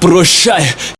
Прощай,